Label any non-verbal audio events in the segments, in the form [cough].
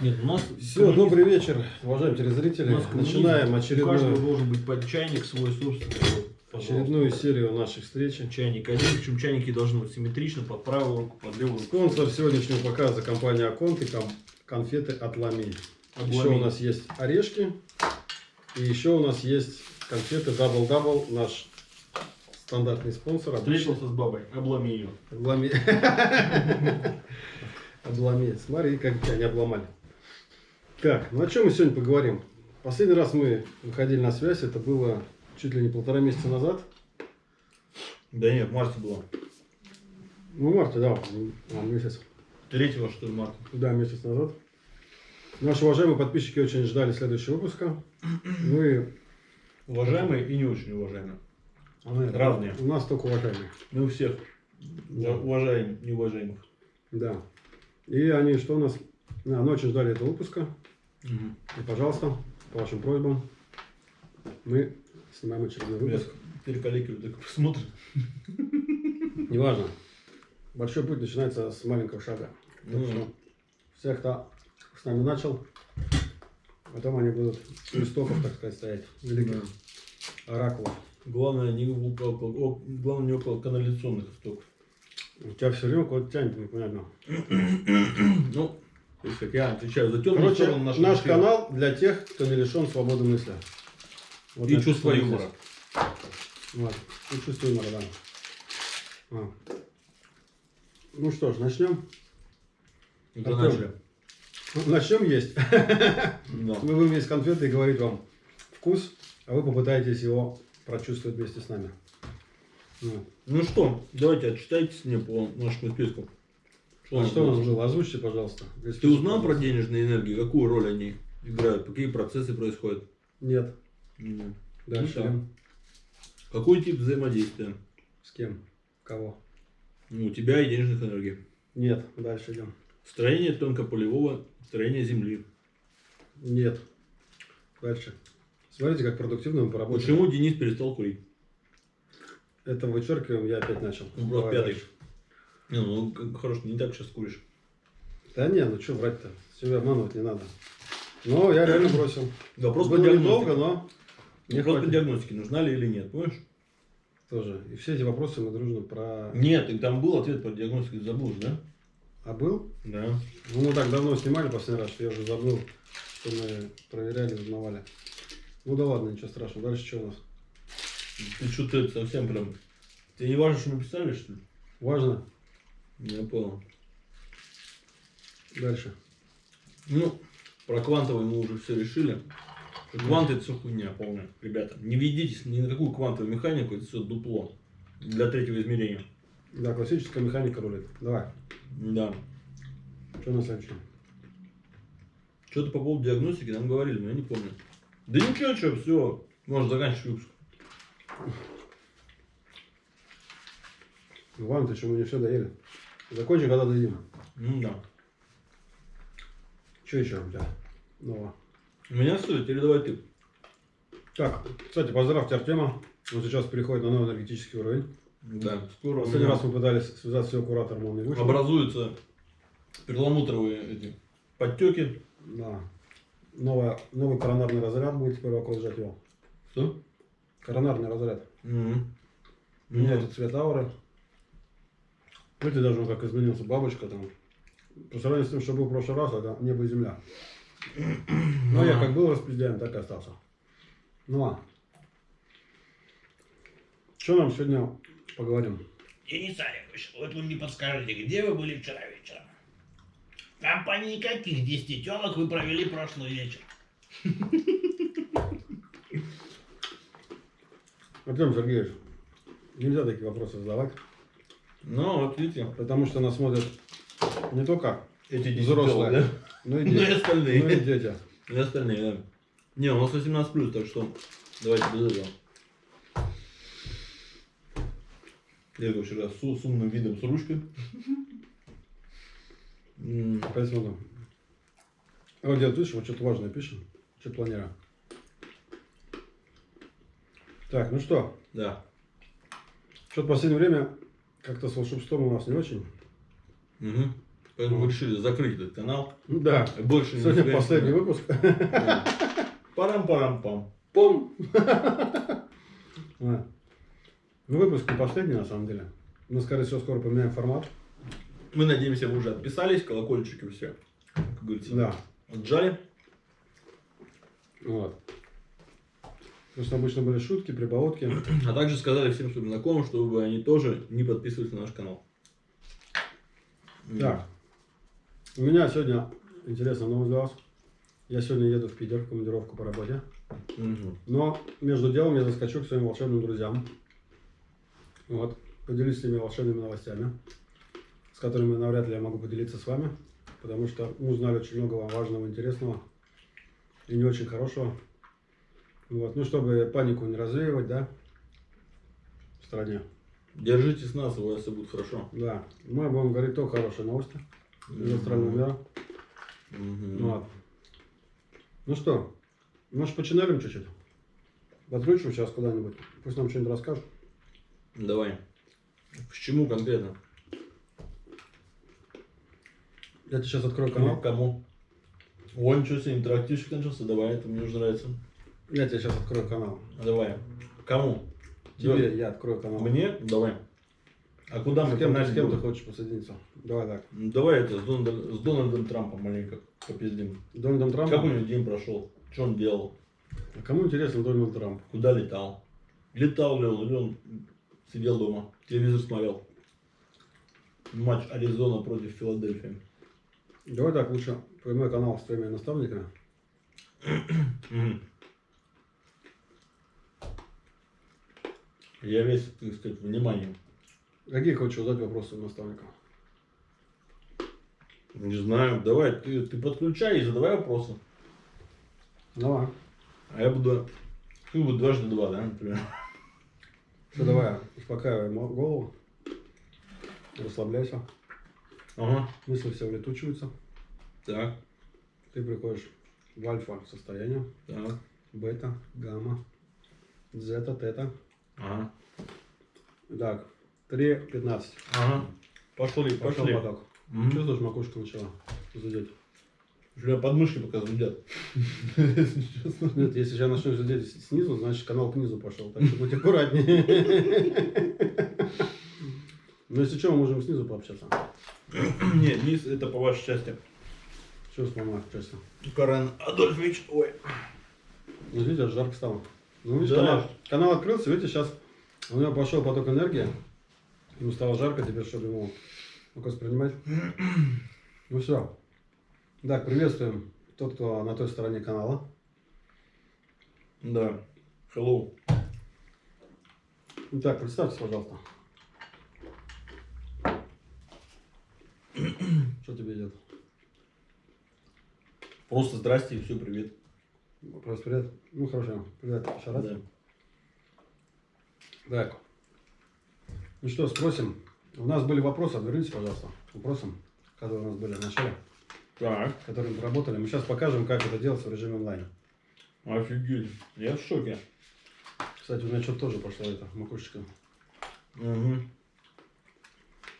Нет, у нас... Все, добрый вечер, уважаемые телезрители. Начинаем У каждого очередную, должен быть под чайник свой собственный. Вот, очередную серию наших встреч. Чайник один, причем чайники должны быть симметрично под правую руку, под левую руку. Спонсор сегодняшнего показа компания Аконт и конфеты от Лами. Еще у нас есть орешки. И еще у нас есть конфеты Double Double, наш стандартный спонсор. Встретился с бабой, обломи ее. Облами. Облами. [laughs] Смотри, как тебя не обломали. Так, ну о чем мы сегодня поговорим? Последний раз мы выходили на связь, это было чуть ли не полтора месяца назад. Да нет, в марте было. Ну, в марте, да, а, месяц. Третьего, что ли, марта. Да, месяц назад. Наши уважаемые подписчики очень ждали следующего выпуска. Ну и Уважаемые и не очень уважаемые. а, Разные. У нас только уважаемые. Мы у всех Да. уважаем неуважаемых. Да. И они что у нас? А, ну, очень ждали этого выпуска. И, пожалуйста, по вашим просьбам, мы снимаем очередной выпуск. Теперь коллеги так посмотрят. Неважно. Большой путь начинается с маленького шага. Так Ну, что всех, кто с нами начал, потом они будут у истоков, так сказать, стоять. Великих оракулов. Главное, не около, о- главное, не около канализационных истоков. У тебя все время куда-то тянет, непонятно. [clears throat] Ну, как я отвечаю за темную Короче, сторону нашего наш эфира. канал для тех, кто не лишен свободы мысли. Вот И это чувство юмора. Вот. И чувство юмора, да. А. Ну что ж, начнем. Артем. начали. Начнем есть. [laughs] Да. Мы будем есть конфеты и говорить вам вкус, а вы попытаетесь его прочувствовать вместе с нами. Вот. Ну что, давайте отчитайтесь мне по нашему списку. А что у нас было? Озвучьте, пожалуйста. Ты узнал про денежные энергии? Какую роль они играют? Какие процессы происходят? Нет. М. Дальше. Ну. Какой тип взаимодействия? С кем? Кого? Ну, у тебя и денежных энергий. Нет. Дальше идем. Строение тонкополевого строения Земли. Нет. Дальше. Смотрите, как продуктивно мы поработали. Почему Денис перестал курить? Это вычеркиваем, я опять начал. Давай пятый. дальше. Не, ну, хорошо, не так сейчас куришь. Да не, ну что врать-то? Себя обманывать не надо. Но я реально бросил. Вопрос по Было недолго, но не Вопрос по хватит. диагностике, нужна ли или нет, понимаешь? тоже. И все эти вопросы мы дружно про... Нет, и там был ответ по диагностике, ты забыл да? А был? Да. Ну, мы так давно снимали последний раз, что я уже забыл, что мы проверяли, узнавали. Ну да ладно, ничего страшного. Дальше что у нас? Ты что-то совсем прям... Тебе не важно, что мы писали, что ли? Важно? Я понял. Дальше. Ну, про квантовый мы уже все решили. Кванты это все хуйня полная. Ребята, не ведитесь ни на какую квантовую механику, это все дупло. Для третьего измерения. Да, классическая механика рулит. Давай. Да. Что на следующем? Что-то по поводу диагностики нам говорили, но я не помню. Да ничего, что, все. Можно заканчивать выпуск. Ты что, мы не все доели. Закончим, когда доедим. Ну да. Что еще у тебя нового? У меня все, теперь давай ты. Так, кстати, поздравьте Артема. Он сейчас переходит на новый энергетический уровень. Да, скоро Последний раз мы пытались связаться с его куратором, он не вышел. образуются перламутровые эти подтеки. Да. Новая, новый коронарный разряд будет теперь окружать его. Что? Коронарный разряд. Мгм. Меняется цвет ауры. Видите, даже он как изменился. Бабочка там. По сравнению с тем, что был в прошлый раз, это небо и земля. [clears throat] Ну, я как был распределяем, так и остался. Ну ладно. Что нам сегодня поговорим? Денис Олегович, вот вы мне подскажите, где вы были вчера вечером? В компании каких 10 телок вы провели прошлый вечер? [laughs] Артем Сергеевич, нельзя такие вопросы задавать, Ну, вот видите, потому что нас смотрят не только эти 10 взрослые, телок, но и да? [laughs] Ну и дети. остальные. Ну и дети. И остальные, да. Не, у нас 18 плюс, так что давайте без этого. Я вчера с, с умным видом с ручкой. Смотрю. Вот дед, видишь, вот что-то важное пишем. Что планируем. Так, ну что, Да. что-то в последнее время как-то с волшебством у нас не очень. Мгм. Поэтому мы решили закрыть этот канал. Да. Больше не Сегодня последний выпуск. Парам-парам-пам. Да. [laughs] Ну, выпуск не последний, на самом деле. Мы, скорее всего, скоро поменяем формат. Мы надеемся, вы уже отписались, колокольчики все, как говорится, Да. отжали. Вот. Что обычно были шутки, прибаутки. [clears throat] А также сказали всем своим знакомым, чтобы они тоже не подписывались на наш канал. Так. У меня сегодня интересная новость для вас. Я сегодня еду в Питер в командировку по работе. Мгм. Но между делом я заскочу к своим волшебным друзьям. Вот. Поделюсь с ними волшебными новостями, с которыми навряд ли я могу поделиться с вами. Потому что мы узнали очень много важного, интересного и не очень хорошего. Вот. Ну, чтобы панику не развеивать, да, в стране. Держите с нас, у вас все будет хорошо. Да. Мы будем говорить только хорошие новости из остального мира. Мгм. Вот. Ну что, может починалим чуть-чуть? Подключим сейчас куда-нибудь. Пусть нам что-нибудь расскажут. Давай. К чему конкретно? Я тебе сейчас открою Канал кому? О, ничего себе, интерактивчик начался, давай, это мне уже нравится. Я тебе сейчас открою канал. Давай. Кому? Тебе я открою канал. Мне? Давай. А куда мы С кем, с кем ты хочешь посоединиться? Давай так. Давай это, с Дональдом, с Дональдом Трампом маленько попиздим. Дональдом Как у Трампом? него день прошел? Что он делал? А кому интересен Дональд Трамп? Куда летал? Летал ли он, или он сидел дома, телевизор смотрел? Матч Аризона против Филадельфии. Давай так, лучше прямой канал с твоими наставниками. Я весь, так сказать, внимание. Какие хочешь задать вопросы у наставника? Не знаю, давай, ты, ты подключай и задавай вопросы. Давай. А я буду... Ты будет дважды два, да, например? Все, давай, успокаивай голову. Расслабляйся. Ага. Мысли все улетучиваются. Так, Ты приходишь в альфа состояние. так. Бета, гамма, зета, тета. Ага. Так, 3.15. Ага. Пошли, Пошел пошли. поток. Мгм. Чувствуешь, макушка начала зудеть? Меня подмышки пока зудят. Нет, если я начну зудеть снизу, значит канал к низу пошел. Так что будь аккуратнее. [laughs] Ну, если что, мы можем снизу пообщаться. [coughs] Нет, низ это по вашей части. Что с мамой честно? Карен Адольфович, ой. Ну, видишь, жарко стало. Ну, видишь, Да. канал, канал открылся, видите, сейчас у него пошел поток энергии. Ему стало жарко теперь, чтобы ему мог воспринимать. Ну все. Так, приветствуем тот, кто на той стороне канала. Да. Hello. Итак, представьтесь, пожалуйста. Что тебе идет? Просто здрасте и все, привет. Просто привет. Ну хорошо. Привет, еще раз. Да. Так. Ну что, спросим. У нас были вопросы, вернитесь, пожалуйста, к вопросам, которые у нас были в начале, Так. которые мы работали. Мы сейчас покажем, как это делать в режиме онлайн. Офигеть. Я в шоке. Кстати, у меня что-то тоже пошло это, макушечка. Угу.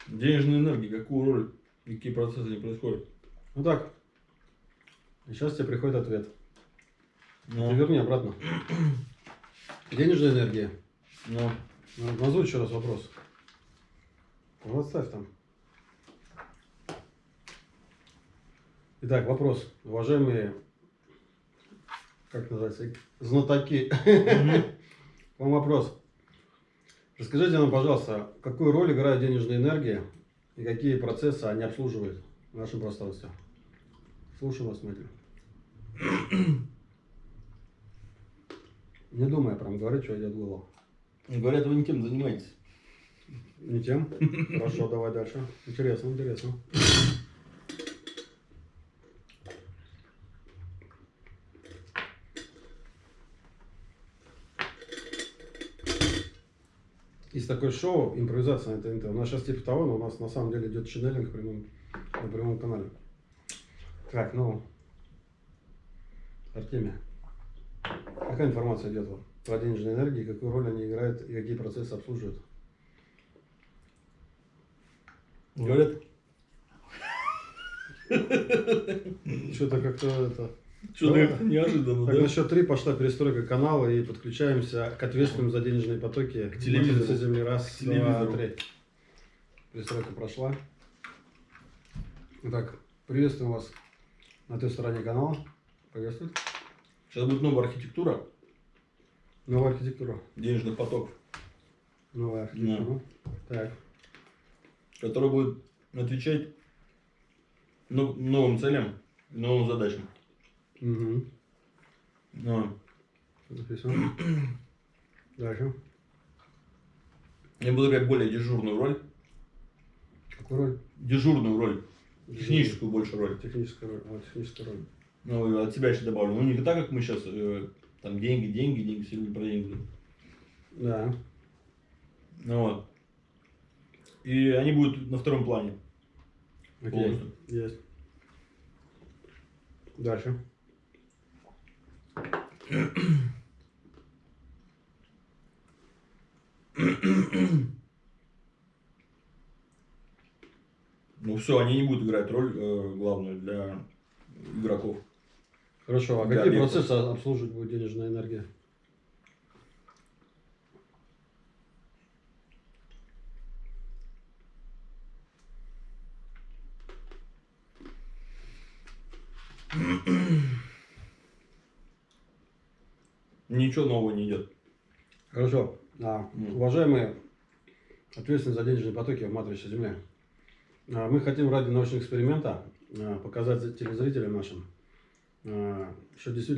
Денежная энергия, какую роль, какие процессы не происходят? Ну так. Сейчас тебе приходит ответ. Ну, Ты верни обратно. [clears throat] Денежная энергия. ну, Ну, Назови еще раз вопрос. Вот ставь там. Итак, вопрос. Уважаемые, как называется, знатоки. [laughs] Вам вопрос. Расскажите нам, пожалуйста, какую роль играет денежная энергия и какие процессы они обслуживают в нашем пространстве? Слушаю вас, Мэтью. [clears throat] Не думай прям говорить, что идет в голову. говорят, вы никем занимаетесь. Не тем? [laughs] Хорошо, давай дальше. Интересно, интересно. Есть такое шоу, импровизация на ТНТ. У нас сейчас типа того, но у нас на самом деле идет ченнелинг в прямом, на прямом канале. Так, ну, Артемия, какая информация идет вам про денежные энергии, какую роль они играют и какие процессы обслуживают? Говорят, [laughs] Что-то как-то это... Что-то Да. неожиданно, Так, да? на счет три пошла перестройка канала и подключаемся к ответственным за денежные потоки. К телевизору. Земли. Раз, К телевизору. два, три. Перестройка прошла. Итак, приветствуем вас на той стороне канала. Приветствую. Сейчас будет новая архитектура Новая архитектура. денежных потоков, Новая архитектура. Так. которая будет отвечать новым целям, новым задачам. Угу. Ну, Записываем. Дальше. я буду играть более дежурную роль, Какую роль? дежурную роль, техническую больше роль. Техническая роль. Вот, техническая роль. Ну, от себя еще добавлю. Ну, не так, как мы сейчас, там, деньги, деньги, деньги, все время про деньги. Да. Ну, вот. И они будут на втором плане. Окей. Полностью. Есть. Дальше. Ну, все, они не будут играть роль э, главную для игроков. Хорошо, а какие процессы обслуживать будет денежная энергия? Ничего нового не идет. Хорошо. А, уважаемые ответственные за денежные потоки в матрице Земли, а, мы хотим ради научного эксперимента а, показать телезрителям нашим, что действительно